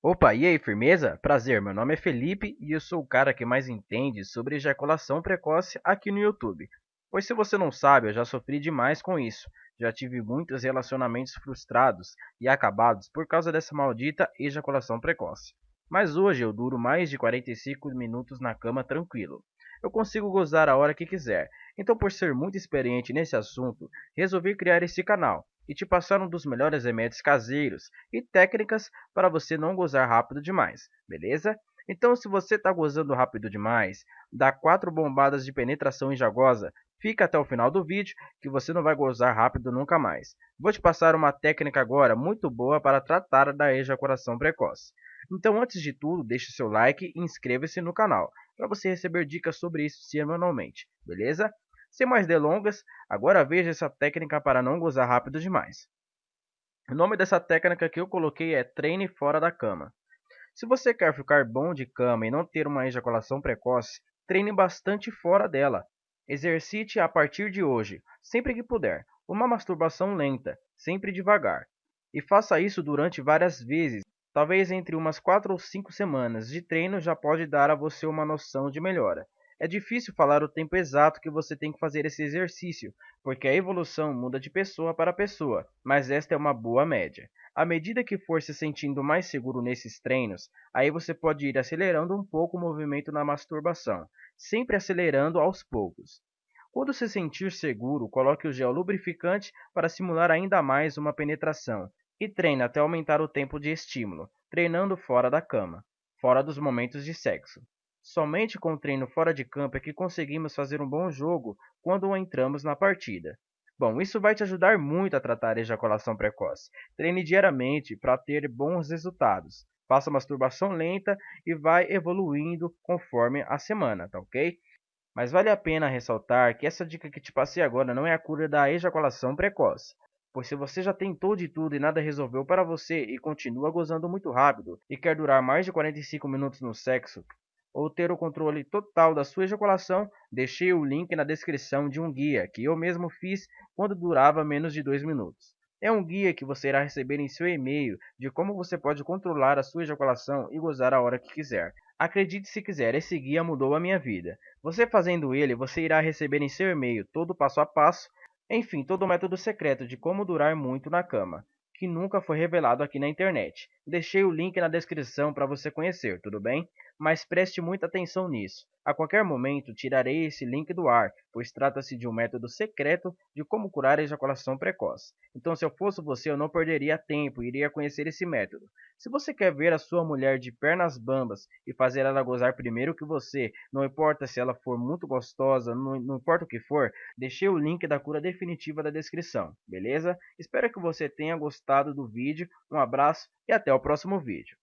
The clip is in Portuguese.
Opa, e aí, firmeza? Prazer, meu nome é Felipe e eu sou o cara que mais entende sobre ejaculação precoce aqui no YouTube. Pois se você não sabe, eu já sofri demais com isso. Já tive muitos relacionamentos frustrados e acabados por causa dessa maldita ejaculação precoce. Mas hoje eu duro mais de 45 minutos na cama tranquilo. Eu consigo gozar a hora que quiser. Então, por ser muito experiente nesse assunto, resolvi criar esse canal e te passar um dos melhores remédios caseiros e técnicas para você não gozar rápido demais, beleza? Então, se você está gozando rápido demais, dá quatro bombadas de penetração e já goza, fica até o final do vídeo que você não vai gozar rápido nunca mais. Vou te passar uma técnica agora muito boa para tratar da ejaculação precoce. Então, antes de tudo, deixe seu like e inscreva-se no canal para você receber dicas sobre isso semanalmente, beleza? Sem mais delongas, agora veja essa técnica para não gozar rápido demais. O nome dessa técnica que eu coloquei é treine fora da cama. Se você quer ficar bom de cama e não ter uma ejaculação precoce, treine bastante fora dela. Exercite a partir de hoje, sempre que puder, uma masturbação lenta, sempre devagar. E faça isso durante várias vezes, talvez entre umas 4 ou 5 semanas de treino já pode dar a você uma noção de melhora. É difícil falar o tempo exato que você tem que fazer esse exercício, porque a evolução muda de pessoa para pessoa, mas esta é uma boa média. À medida que for se sentindo mais seguro nesses treinos, aí você pode ir acelerando um pouco o movimento na masturbação, sempre acelerando aos poucos. Quando se sentir seguro, coloque o gel lubrificante para simular ainda mais uma penetração e treine até aumentar o tempo de estímulo, treinando fora da cama, fora dos momentos de sexo. Somente com o treino fora de campo é que conseguimos fazer um bom jogo quando entramos na partida. Bom, isso vai te ajudar muito a tratar a ejaculação precoce. Treine diariamente para ter bons resultados. Faça masturbação lenta e vai evoluindo conforme a semana, tá ok? Mas vale a pena ressaltar que essa dica que te passei agora não é a cura da ejaculação precoce. Pois se você já tentou de tudo e nada resolveu para você e continua gozando muito rápido e quer durar mais de 45 minutos no sexo, ou ter o controle total da sua ejaculação, deixei o link na descrição de um guia que eu mesmo fiz quando durava menos de 2 minutos. É um guia que você irá receber em seu e-mail de como você pode controlar a sua ejaculação e gozar a hora que quiser. Acredite se quiser, esse guia mudou a minha vida. Você fazendo ele, você irá receber em seu e-mail todo o passo a passo, enfim, todo o método secreto de como durar muito na cama, que nunca foi revelado aqui na internet. Deixei o link na descrição para você conhecer, tudo bem? Mas preste muita atenção nisso. A qualquer momento tirarei esse link do ar, pois trata-se de um método secreto de como curar a ejaculação precoce. Então, se eu fosse você, eu não perderia tempo e iria conhecer esse método. Se você quer ver a sua mulher de pernas bambas e fazer ela gozar primeiro que você, não importa se ela for muito gostosa, não, não importa o que for, deixei o link da cura definitiva da descrição, beleza? Espero que você tenha gostado do vídeo, um abraço e até o próximo vídeo.